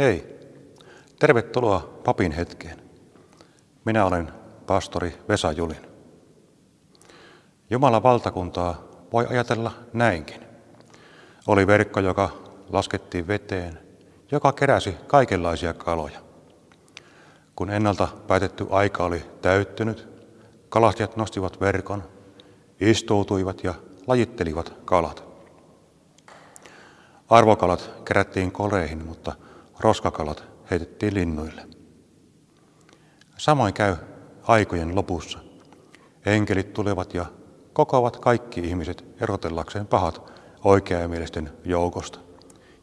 Hei, tervetuloa papin hetkeen. Minä olen pastori Vesa Julin. Jumalan valtakuntaa voi ajatella näinkin. Oli verkko, joka laskettiin veteen, joka keräsi kaikenlaisia kaloja. Kun ennalta päätetty aika oli täyttynyt, kalastajat nostivat verkon, istuutuivat ja lajittelivat kalat. Arvokalat kerättiin koleihin, mutta roskakalat heitettiin linnuille. Samoin käy aikojen lopussa. Enkelit tulevat ja kokoavat kaikki ihmiset erotellakseen pahat oikeamielisten joukosta,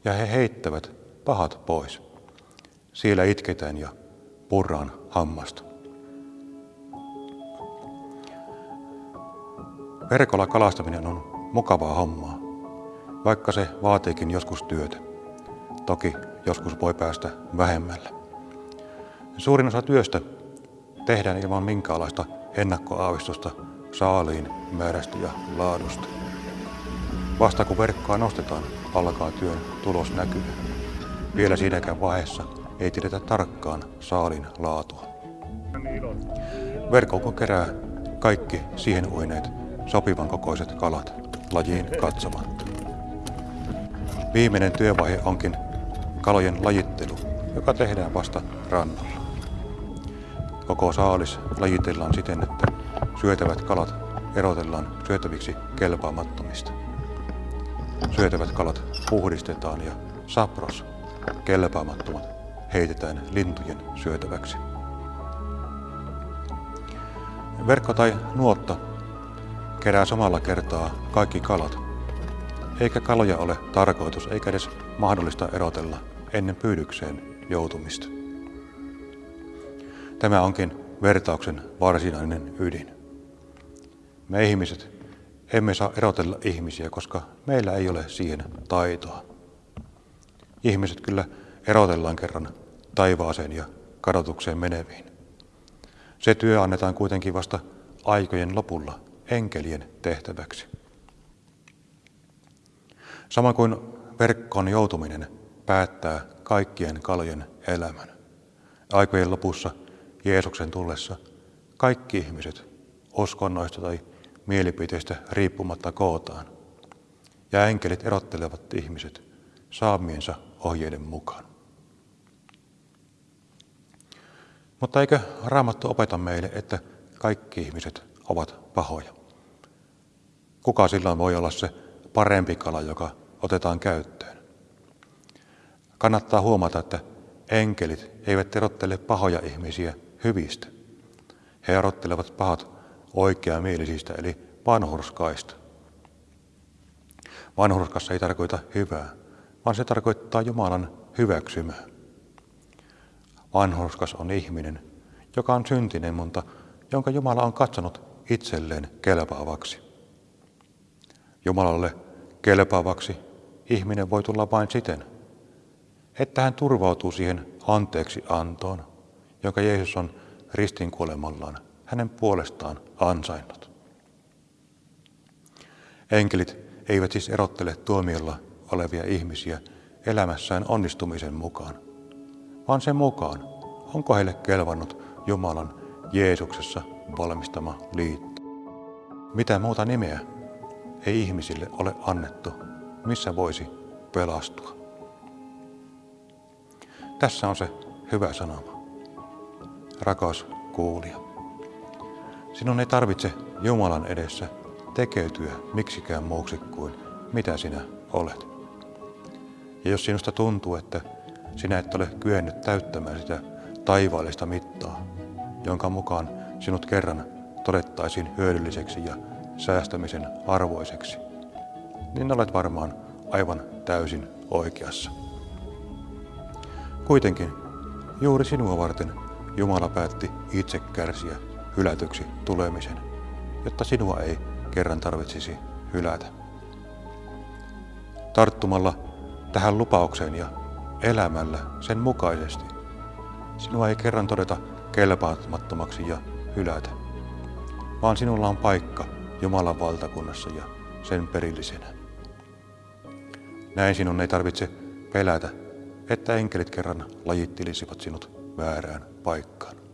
ja he heittävät pahat pois. Siellä itketään ja purraan hammasta. Verkolla kalastaminen on mukavaa hommaa, vaikka se vaatiikin joskus työtä. Toki joskus voi päästä vähemmällä. Suurin osa työstä tehdään ilman minkäänlaista ennakkoaavistusta saaliin määrästä ja laadusta. Vasta kun verkkoa nostetaan, alkaa työn tulos näkyä. Vielä siinäkään vaiheessa ei tiedetä tarkkaan saalin laatua. Verkko kerää kaikki siihen uineet sopivan kokoiset kalat lajiin katsomatta. Viimeinen työvaihe onkin kalojen lajittelu, joka tehdään vasta rannalla. Koko saalis lajitellaan siten, että syötävät kalat erotellaan syötäviksi kelpaamattomista. Syötävät kalat puhdistetaan ja sapros, kelpaamattomat, heitetään lintujen syötäväksi. Verkko tai nuotta kerää samalla kertaa kaikki kalat, eikä kaloja ole tarkoitus eikä edes mahdollista erotella ennen pyydykseen joutumista. Tämä onkin vertauksen varsinainen ydin. Me ihmiset emme saa erotella ihmisiä, koska meillä ei ole siihen taitoa. Ihmiset kyllä erotellaan kerran taivaaseen ja kadotukseen meneviin. Se työ annetaan kuitenkin vasta aikojen lopulla enkelien tehtäväksi. Sama kuin verkkoon joutuminen päättää kaikkien kalojen elämän. Aikojen lopussa Jeesuksen tullessa kaikki ihmiset uskonnoista tai mielipiteistä riippumatta kootaan. Ja enkelit erottelevat ihmiset saamiensa ohjeiden mukaan. Mutta eikö Raamattu opeta meille, että kaikki ihmiset ovat pahoja? Kuka silloin voi olla se parempi kala, joka otetaan käyttöön? Kannattaa huomata, että enkelit eivät erottele pahoja ihmisiä hyvistä. He erottelevat pahat oikeamielisistä eli vanhurskaista. Vanhurskas ei tarkoita hyvää, vaan se tarkoittaa Jumalan hyväksymää. Vanhurskas on ihminen, joka on syntinen, mutta jonka Jumala on katsonut itselleen kelpaavaksi. Jumalalle kelpaavaksi ihminen voi tulla vain siten, että hän turvautuu siihen anteeksi antoon, jonka Jeesus on ristin kuolemallaan hänen puolestaan ansainnut. Enkelit eivät siis erottele tuomiolla olevia ihmisiä elämässään onnistumisen mukaan, vaan sen mukaan, onko heille kelvannut Jumalan Jeesuksessa valmistama liitto. Mitä muuta nimeä ei ihmisille ole annettu, missä voisi pelastua. Tässä on se hyvä sanoma. Rakas kuulija, sinun ei tarvitse Jumalan edessä tekeytyä miksikään muuksi kuin mitä sinä olet. Ja jos sinusta tuntuu, että sinä et ole kyennyt täyttämään sitä taivaallista mittaa, jonka mukaan sinut kerran todettaisiin hyödylliseksi ja säästämisen arvoiseksi, niin olet varmaan aivan täysin oikeassa. Kuitenkin juuri sinua varten Jumala päätti itse kärsiä hylätyksi tulemisen, jotta sinua ei kerran tarvitsisi hylätä. Tarttumalla tähän lupaukseen ja elämällä sen mukaisesti, sinua ei kerran todeta kelpaamattomaksi ja hylätä, vaan sinulla on paikka Jumalan valtakunnassa ja sen perillisenä. Näin sinun ei tarvitse pelätä että enkelit kerran lajittelisivat sinut väärään paikkaan.